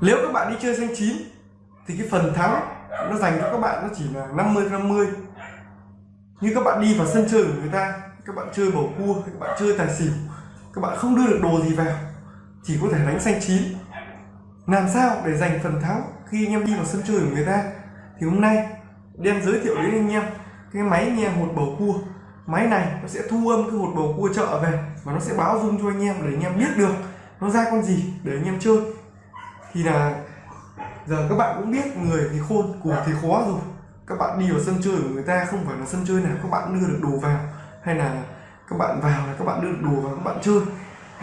nếu các bạn đi chơi xanh chín, thì cái phần thắng nó dành cho các bạn nó chỉ là 50 50 như các bạn đi vào sân chơi của người ta, các bạn chơi bầu cua, các bạn chơi tài xỉu, các bạn không đưa được đồ gì vào, chỉ có thể đánh xanh chín. Làm sao để giành phần thắng khi anh em đi vào sân chơi của người ta? Thì hôm nay, đem giới thiệu đến anh em cái máy nghe hột bầu cua. Máy này nó sẽ thu âm cái hột bầu cua chợ về, và nó sẽ báo dung cho anh em để anh em biết được nó ra con gì để anh em chơi thì là giờ các bạn cũng biết người thì khôn của thì khó rồi. Các bạn đi vào sân chơi của người ta không phải là sân chơi nào các bạn đưa được đồ vào hay là các bạn vào là các bạn đưa được đồ vào các bạn chơi.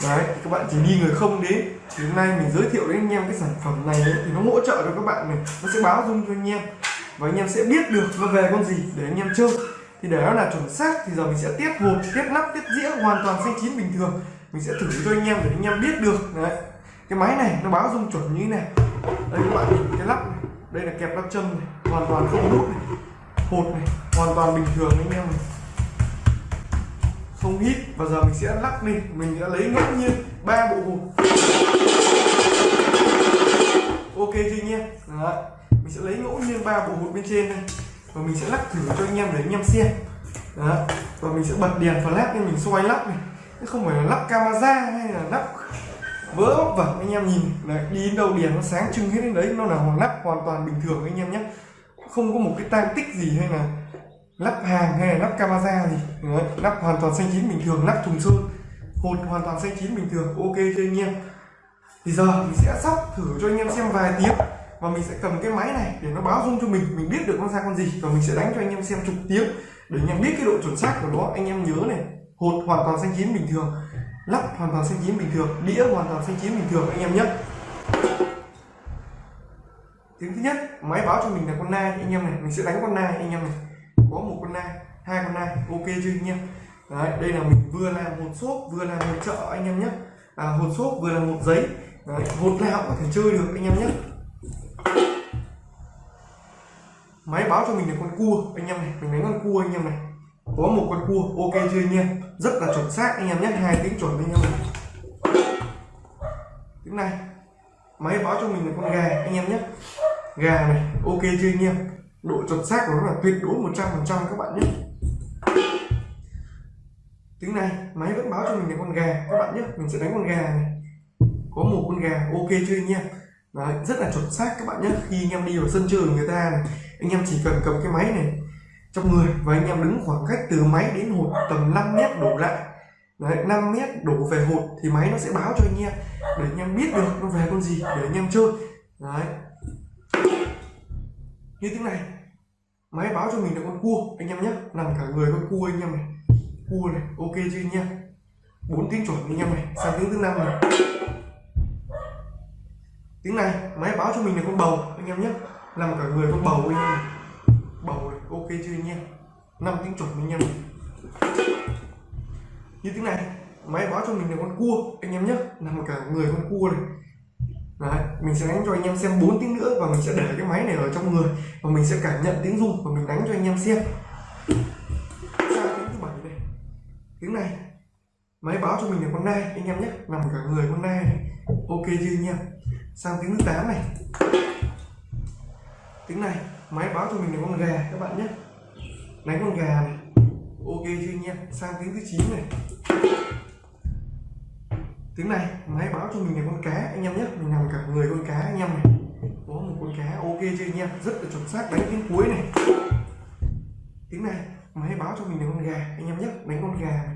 Đấy các bạn chỉ đi người không đến. Thì hôm nay mình giới thiệu đến anh em cái sản phẩm này ấy, thì nó hỗ trợ cho các bạn này nó sẽ báo dung cho anh em. Và anh em sẽ biết được nó về con gì để anh em chơi. Thì để nó là chuẩn xác thì giờ mình sẽ tiết hộp tiết nắp tiết dĩa hoàn toàn xanh chín bình thường. Mình sẽ thử cho anh em để anh em biết được. Đấy cái máy này nó báo dung chuẩn như thế này. Đây các bạn nhìn cái lắp này. Đây là kẹp lắp châm này, hoàn toàn không nút này, hột này, hoàn toàn bình thường anh em này. Không hít, và giờ mình sẽ lắc đi. Mình đã lấy ngẫu nhiên ba bộ hột. Ok chưa anh em? Đó. mình sẽ lấy ngẫu nhiên ba bộ hột bên trên này, và mình sẽ lắc thử cho anh em để anh em xem. Đó. và mình sẽ bật đèn flash nên mình xoay lắp này. Chứ không phải là lắp camera hay là lắp vỡ bóc vẩn anh em nhìn. Đấy, đi đến đâu đèn nó sáng trưng hết đến đấy nó là hoàn lắp hoàn toàn bình thường anh em nhé. Không có một cái tang tích gì hay là lắp hàng hay là lắp camera gì. Đấy, lắp hoàn toàn xanh chín bình thường lắp thùng sơn hột hoàn toàn xanh chín bình thường ok cho anh em. Thì giờ mình sẽ sóc thử cho anh em xem vài tiếng. Và mình sẽ cầm cái máy này để nó báo dung cho mình. Mình biết được nó ra con gì. Và mình sẽ đánh cho anh em xem chục tiếng. Để anh em biết cái độ chuẩn xác của nó. Anh em nhớ này hột hoàn toàn xanh chín bình thường lắp hoàn toàn xanh chín bình thường đĩa hoàn toàn xanh chín bình thường anh em nhé. Tiếng thứ nhất máy báo cho mình là con nai anh em này mình sẽ đánh con nai anh em này. Có một con nai hai con nai ok chưa anh em? Đấy, đây là mình vừa làm một xốp vừa làm một chợ anh em nhé. À, hột xốp vừa là một giấy. Đấy, hột nào có thể chơi được anh em nhé. Máy báo cho mình là con cua anh em này mình đánh con cua anh em này có một con cua ok chưa anh em? Rất là chuẩn xác anh em nhé hai tiếng chuẩn anh em này tiếng này. Máy báo cho mình là con gà anh em nhé. Gà này ok chưa anh em? Độ chuẩn xác của nó là tuyệt đối 100 phần trăm các bạn nhé. Tiếng này máy vẫn báo cho mình là con gà các bạn nhé. Mình sẽ đánh con gà này. Có một con gà ok chưa anh em? Đấy, rất là chuẩn xác các bạn nhé. Khi anh em đi vào sân chơi của người ta này anh em chỉ cần cầm cái máy này trong người và anh em đứng khoảng cách từ máy đến hột tầm 5 mét đổ lại. Đấy, 5 mét đổ về hột thì máy nó sẽ báo cho anh em để anh em biết được nó về con gì để anh em chơi. Đấy. như thế này máy báo cho mình là con cua anh em nhé. Nằm cả người con cua anh em này. Cua này ok chưa anh em? Bốn tiếng chuẩn anh em này. Sang tiếng thứ năm này. Tiếng này máy báo cho mình là con bầu anh em nhé. Nằm cả người con bầu anh em này ok chưa anh em? Năm tiếng chuẩn anh em. Như tiếng này máy báo cho mình là con cua anh em nhé. Nằm cả người con cua này. Đấy, mình sẽ đánh cho anh em xem 4 tiếng nữa và mình sẽ để cái máy này ở trong người. Và mình sẽ cảm nhận tiếng rung và mình đánh cho anh em xem. Sang tiếng thứ bảy này. Tiếng này. Máy báo cho mình là con nai anh em nhé. Nằm cả người con nai này. Ok chưa anh em? Sang tiếng thứ tám này tiếng này máy báo cho mình là con gà các bạn nhé. Đánh con gà này. Ok chưa anh em sang tiếng thứ 9 này. Tiếng này máy báo cho mình là con cá anh em nhé. Mình nằm cả người con cá anh em này. Có một con cá ok chưa anh em rất là chuẩn xác đánh tiếng cuối này. Tiếng này máy báo cho mình là con gà anh em nhé. Đánh con gà.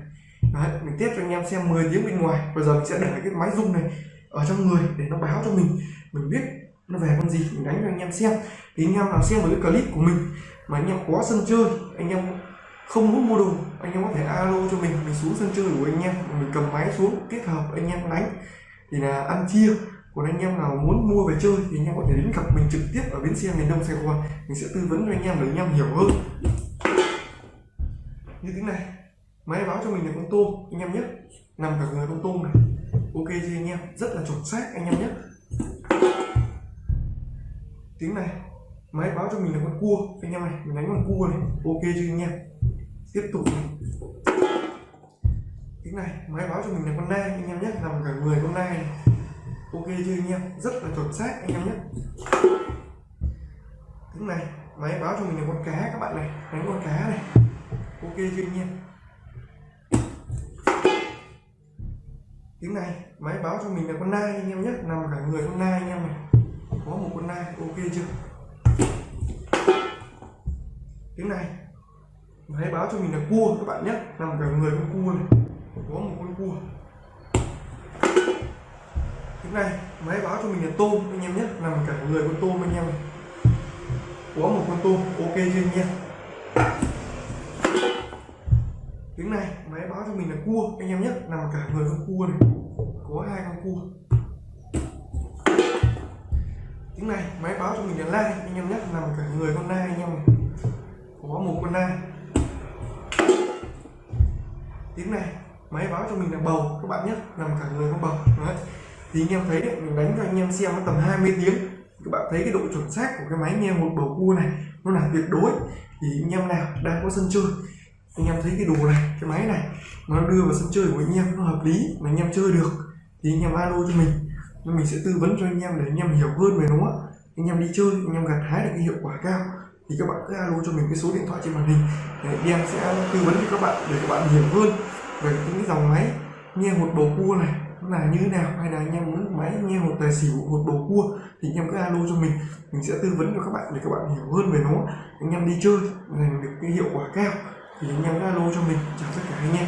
Này Đấy, mình test cho anh em xem 10 tiếng bên ngoài. Bây giờ mình sẽ để cái máy rung này ở trong người để nó báo cho mình. Mình biết nó về con gì mình đánh cho anh em xem thì anh em nào xem với cái clip của mình mà anh em có sân chơi anh em không muốn mua đồ anh em có thể alo cho mình mình xuống sân chơi của anh em mình cầm máy xuống kết hợp anh em đánh thì là ăn chia còn anh em nào muốn mua về chơi thì anh em có thể đến gặp mình trực tiếp ở bến xe miền đông sài gòn mình sẽ tư vấn cho anh em để anh em hiểu hơn như thế này máy báo cho mình là con tôm anh em nhé nằm cả người con tôm này ok chưa anh em rất là chuẩn xác anh em nhé tiếng này, máy báo cho mình là con cua. Anh em này mình đánh con cua này. Ok chưa anh em tiếp tục này. tiếng này, máy báo cho mình là con nai anh em nhé. Nằm cả người con nai này. Ok chưa anh em rất là chuẩn xác anh em nhé. Tiếng này, máy báo cho mình là con cá các bạn này. Đánh con cá này. Ok chưa anh em tiếng này, máy báo cho mình là con nai anh em nhé. Nằm cả người con nai anh em này nay ok chưa? Tiếng này. Máy báo cho mình là cua các bạn nhé. Nằm cả người con cua này. Có một con cua. Tiếng này máy báo cho mình là tôm anh em nhé. Nằm cả người con tôm anh em này. Có một con tôm, ok chưa anh em? Tiếng này máy báo cho mình là cua anh em nhé. Nằm cả người con cua này. Có hai con cua tiếng này, máy báo cho mình là la anh em nhé nằm cả người con la anh em có một con la tiếng này, máy báo cho mình là bầu. Các bạn nhé nằm cả người con bầu. Đấy. Thì anh em thấy đấy, mình đánh cho anh em xem tầm 20 tiếng. Các bạn thấy cái độ chuẩn xác của cái máy nghe một bầu cua này, nó là tuyệt đối. Thì anh em nào đang có sân chơi, anh em thấy cái đồ này, cái máy này, nó đưa vào sân chơi của anh em, nó hợp lý, mà anh em chơi được, thì anh em alo cho mình nên mình sẽ tư vấn cho anh em để anh em hiểu hơn về nó. Anh em đi chơi, anh em gặt hái được cái hiệu quả cao, thì các bạn cứ alo cho mình cái số điện thoại trên màn hình. Để em sẽ tư vấn cho các bạn, để các bạn hiểu hơn về những cái dòng máy nghe một bầu cua này là như thế nào, hay là anh em muốn máy nghe một tài xỉu một bầu cua, thì anh em cứ alo cho mình. Mình sẽ tư vấn cho các bạn để các bạn hiểu hơn về nó. Anh em đi chơi, giành được cái hiệu quả cao, thì anh em cứ alo cho mình. Chào tất cả anh em.